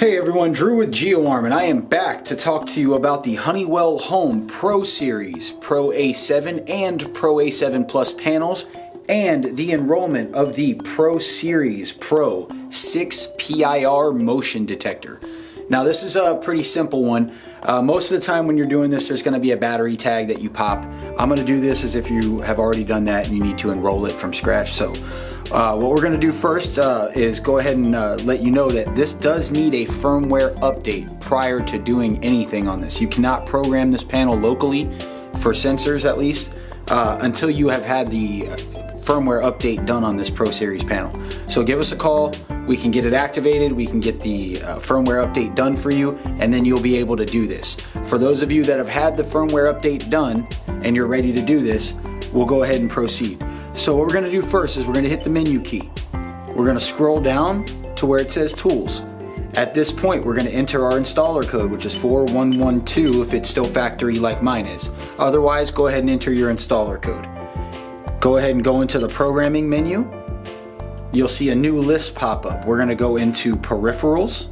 Hey everyone, Drew with GeoArm and I am back to talk to you about the Honeywell Home Pro Series Pro A7 and Pro A7 Plus panels and the enrollment of the Pro Series Pro 6 PIR motion detector. Now this is a pretty simple one. Uh, most of the time when you're doing this, there's gonna be a battery tag that you pop. I'm gonna do this as if you have already done that and you need to enroll it from scratch. So uh, what we're going to do first uh, is go ahead and uh, let you know that this does need a firmware update prior to doing anything on this. You cannot program this panel locally for sensors at least uh, until you have had the uh, firmware update done on this Pro Series panel. So give us a call, we can get it activated, we can get the uh, firmware update done for you, and then you'll be able to do this. For those of you that have had the firmware update done and you're ready to do this, we'll go ahead and proceed. So what we're gonna do first is we're gonna hit the menu key. We're gonna scroll down to where it says tools. At this point, we're gonna enter our installer code, which is 4112 if it's still factory like mine is. Otherwise, go ahead and enter your installer code. Go ahead and go into the programming menu. You'll see a new list pop up. We're gonna go into peripherals.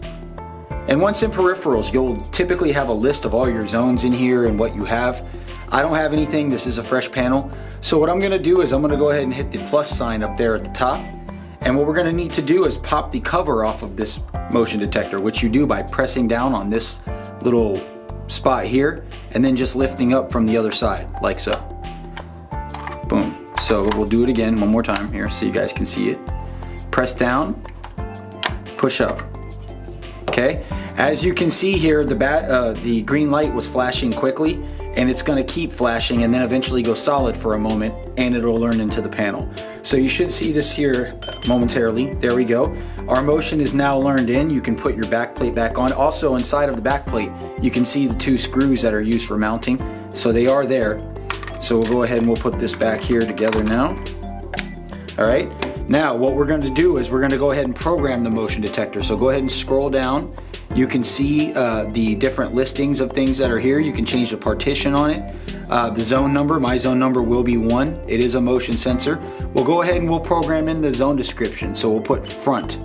And once in peripherals, you'll typically have a list of all your zones in here and what you have. I don't have anything, this is a fresh panel. So what I'm gonna do is I'm gonna go ahead and hit the plus sign up there at the top. And what we're gonna need to do is pop the cover off of this motion detector, which you do by pressing down on this little spot here, and then just lifting up from the other side, like so. Boom. So we'll do it again one more time here so you guys can see it. Press down, push up. Okay, as you can see here, the bat, uh, the green light was flashing quickly and it's gonna keep flashing and then eventually go solid for a moment and it'll learn into the panel. So you should see this here momentarily. There we go. Our motion is now learned in. You can put your back plate back on. Also inside of the back plate, you can see the two screws that are used for mounting. So they are there. So we'll go ahead and we'll put this back here together now. All right. Now what we're going to do is we're going to go ahead and program the motion detector. So go ahead and scroll down you can see uh, the different listings of things that are here. You can change the partition on it. Uh, the zone number, my zone number will be one. It is a motion sensor. We'll go ahead and we'll program in the zone description. So we'll put front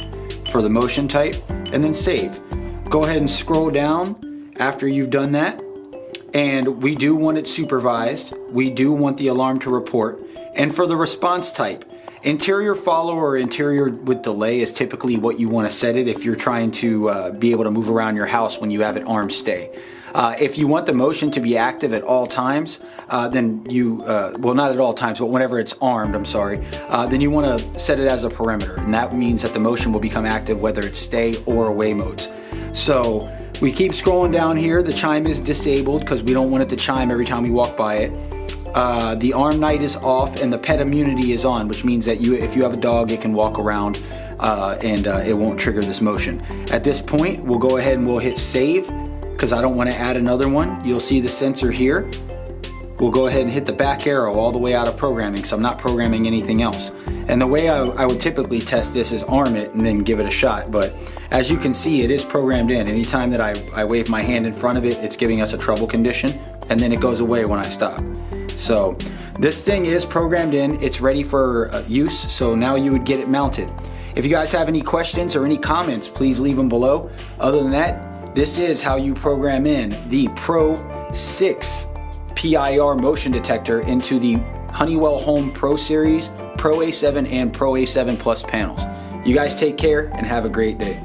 for the motion type and then save. Go ahead and scroll down after you've done that. And we do want it supervised. We do want the alarm to report. And for the response type, Interior follow or interior with delay is typically what you want to set it if you're trying to uh, be able to move around your house when you have it arm stay. Uh, if you want the motion to be active at all times, uh, then you, uh, well not at all times, but whenever it's armed, I'm sorry, uh, then you want to set it as a perimeter. And that means that the motion will become active whether it's stay or away modes. So we keep scrolling down here. The chime is disabled because we don't want it to chime every time we walk by it uh, the arm night is off and the pet immunity is on, which means that you, if you have a dog, it can walk around uh, and uh, it won't trigger this motion. At this point, we'll go ahead and we'll hit save because I don't want to add another one. You'll see the sensor here. We'll go ahead and hit the back arrow all the way out of programming so I'm not programming anything else. And the way I, I, would typically test this is arm it and then give it a shot. But as you can see, it is programmed in. Anytime that I, I wave my hand in front of it, it's giving us a trouble condition and then it goes away when I stop. So this thing is programmed in, it's ready for uh, use, so now you would get it mounted. If you guys have any questions or any comments, please leave them below. Other than that, this is how you program in the Pro 6 PIR motion detector into the Honeywell Home Pro Series, Pro A7 and Pro A7 Plus panels. You guys take care and have a great day.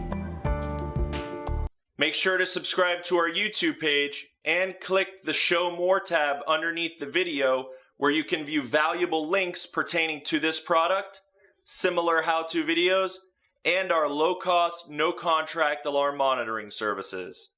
Make sure to subscribe to our YouTube page and click the Show More tab underneath the video where you can view valuable links pertaining to this product, similar how-to videos, and our low-cost, no-contract alarm monitoring services.